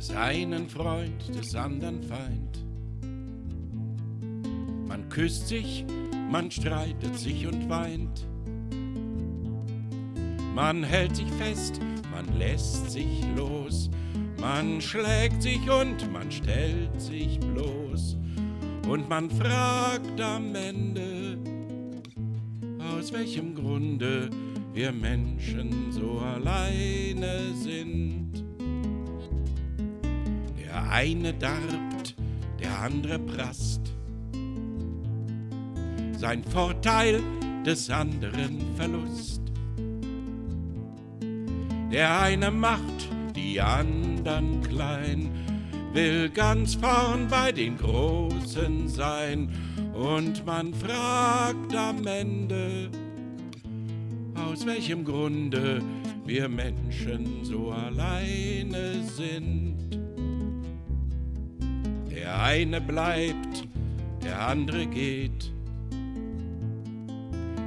des einen Freund, des anderen Feind. Man küsst sich, man streitet sich und weint. Man hält sich fest, man lässt sich los, man schlägt sich und man stellt sich bloß. Und man fragt am Ende, aus welchem Grunde wir Menschen so alleine sind. Der eine darbt, der andere prasst. Sein Vorteil des anderen Verlust. Der eine macht die anderen klein, will ganz vorn bei den Großen sein und man fragt am Ende, aus welchem Grunde wir Menschen so alleine sind. Der eine bleibt, der andere geht.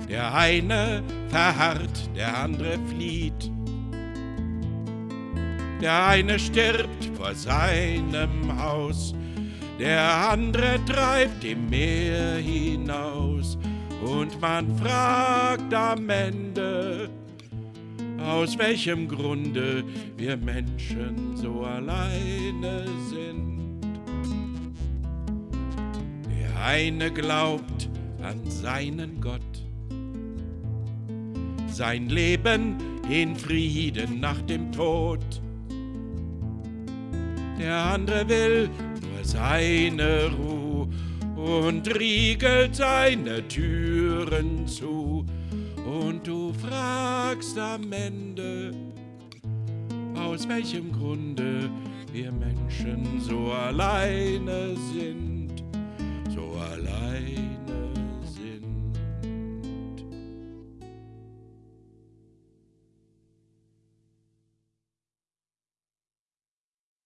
Der eine verharrt, der andere flieht. Der eine stirbt vor seinem Haus, der andere treibt im Meer hinaus. Und man fragt am Ende, aus welchem Grunde wir Menschen so alleine sind. Eine glaubt an seinen Gott, sein Leben in Frieden nach dem Tod. Der andere will nur seine Ruhe und riegelt seine Türen zu. Und du fragst am Ende, aus welchem Grunde wir Menschen so alleine sind, so alleine.